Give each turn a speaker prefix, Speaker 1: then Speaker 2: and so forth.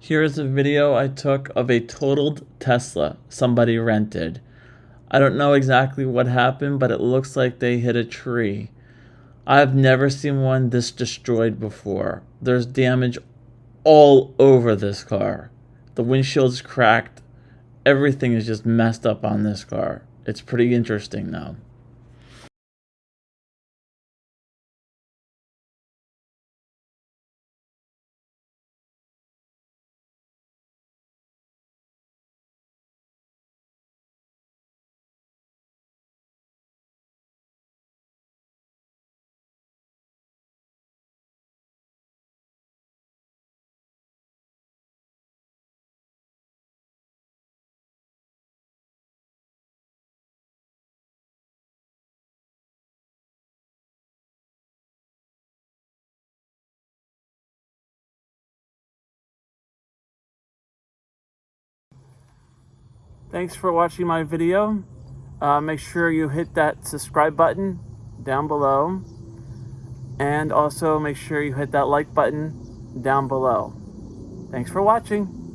Speaker 1: Here is a video I took of a totaled Tesla somebody rented. I don't know exactly what happened, but it looks like they hit a tree. I've never seen one this destroyed before. There's damage all over this car. The windshield's cracked. Everything is just messed up on this car. It's pretty interesting though. Thanks for watching my video. Uh, make sure you hit that subscribe button down below. And also make sure you hit that like button down below. Thanks for watching.